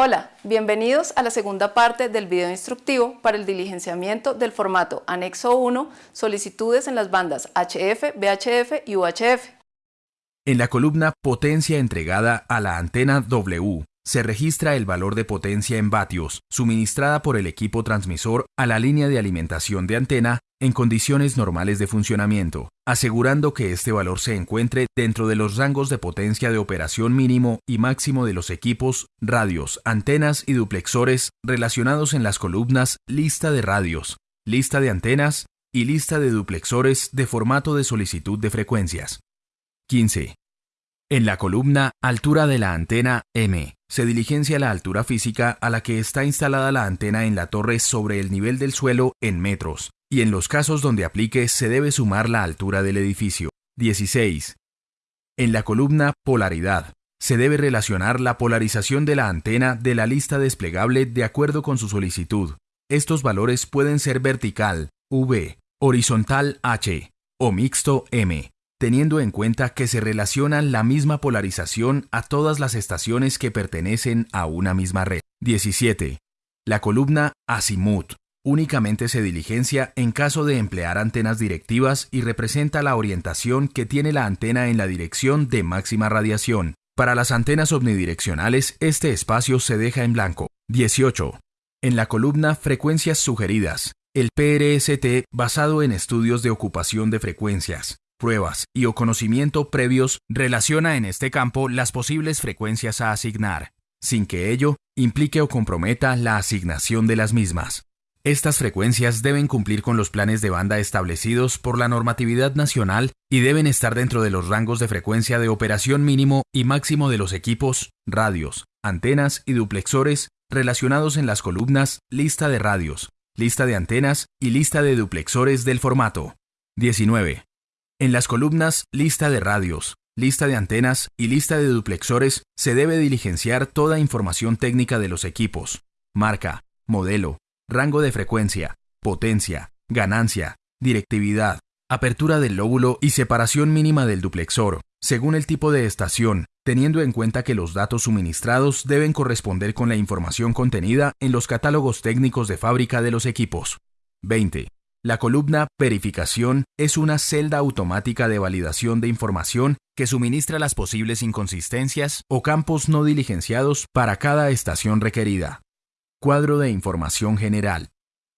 Hola, bienvenidos a la segunda parte del video instructivo para el diligenciamiento del formato Anexo 1, solicitudes en las bandas HF, VHF y UHF. En la columna Potencia entregada a la antena W se registra el valor de potencia en vatios suministrada por el equipo transmisor a la línea de alimentación de antena en condiciones normales de funcionamiento, asegurando que este valor se encuentre dentro de los rangos de potencia de operación mínimo y máximo de los equipos, radios, antenas y duplexores relacionados en las columnas lista de radios, lista de antenas y lista de duplexores de formato de solicitud de frecuencias. 15. En la columna altura de la antena M se diligencia la altura física a la que está instalada la antena en la torre sobre el nivel del suelo en metros, y en los casos donde aplique se debe sumar la altura del edificio. 16. En la columna polaridad se debe relacionar la polarización de la antena de la lista desplegable de acuerdo con su solicitud. Estos valores pueden ser vertical, V, horizontal H o mixto M teniendo en cuenta que se relaciona la misma polarización a todas las estaciones que pertenecen a una misma red. 17. La columna azimut únicamente se diligencia en caso de emplear antenas directivas y representa la orientación que tiene la antena en la dirección de máxima radiación. Para las antenas omnidireccionales, este espacio se deja en blanco. 18. En la columna Frecuencias sugeridas, el PRST basado en estudios de ocupación de frecuencias pruebas y o conocimiento previos relaciona en este campo las posibles frecuencias a asignar, sin que ello implique o comprometa la asignación de las mismas. Estas frecuencias deben cumplir con los planes de banda establecidos por la normatividad nacional y deben estar dentro de los rangos de frecuencia de operación mínimo y máximo de los equipos, radios, antenas y duplexores relacionados en las columnas lista de radios, lista de antenas y lista de duplexores del formato. 19. En las columnas lista de radios, lista de antenas y lista de duplexores se debe diligenciar toda información técnica de los equipos, marca, modelo, rango de frecuencia, potencia, ganancia, directividad, apertura del lóbulo y separación mínima del duplexor, según el tipo de estación, teniendo en cuenta que los datos suministrados deben corresponder con la información contenida en los catálogos técnicos de fábrica de los equipos. 20. La columna Verificación es una celda automática de validación de información que suministra las posibles inconsistencias o campos no diligenciados para cada estación requerida. Cuadro de información general.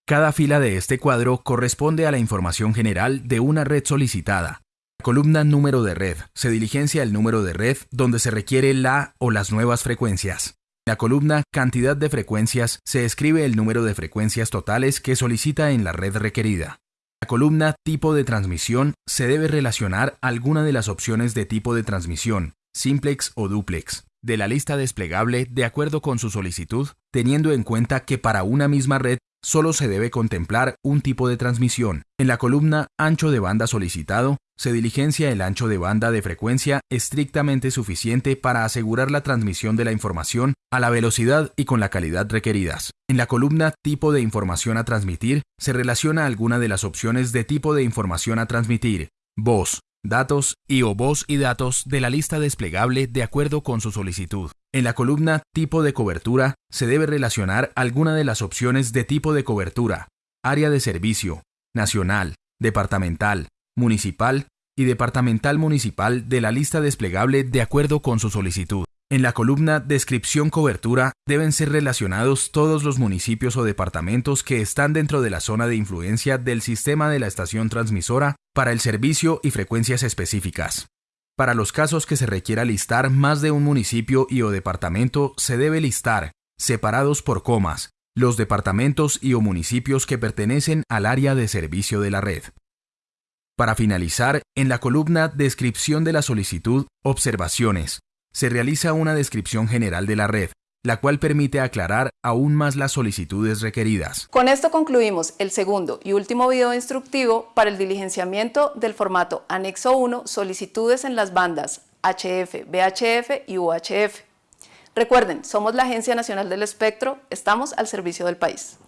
Cada fila de este cuadro corresponde a la información general de una red solicitada. Columna Número de red se diligencia el número de red donde se requiere la o las nuevas frecuencias. La columna Cantidad de frecuencias se escribe el número de frecuencias totales que solicita en la red requerida. La columna Tipo de transmisión se debe relacionar alguna de las opciones de tipo de transmisión, simplex o duplex, de la lista desplegable de acuerdo con su solicitud, teniendo en cuenta que para una misma red solo se debe contemplar un tipo de transmisión. En la columna Ancho de banda solicitado se diligencia el ancho de banda de frecuencia estrictamente suficiente para asegurar la transmisión de la información a la velocidad y con la calidad requeridas. En la columna Tipo de información a transmitir se relaciona alguna de las opciones de tipo de información a transmitir, voz, datos y o voz y datos de la lista desplegable de acuerdo con su solicitud. En la columna Tipo de cobertura se debe relacionar alguna de las opciones de tipo de cobertura, área de servicio, nacional, departamental, municipal y departamental municipal de la lista desplegable de acuerdo con su solicitud. En la columna Descripción Cobertura deben ser relacionados todos los municipios o departamentos que están dentro de la zona de influencia del sistema de la estación transmisora para el servicio y frecuencias específicas. Para los casos que se requiera listar más de un municipio y o departamento, se debe listar, separados por comas, los departamentos y o municipios que pertenecen al área de servicio de la red. Para finalizar, en la columna Descripción de la solicitud, Observaciones, se realiza una descripción general de la red, la cual permite aclarar aún más las solicitudes requeridas. Con esto concluimos el segundo y último video instructivo para el diligenciamiento del formato Anexo 1 Solicitudes en las bandas HF, VHF y UHF. Recuerden, somos la Agencia Nacional del Espectro, estamos al servicio del país.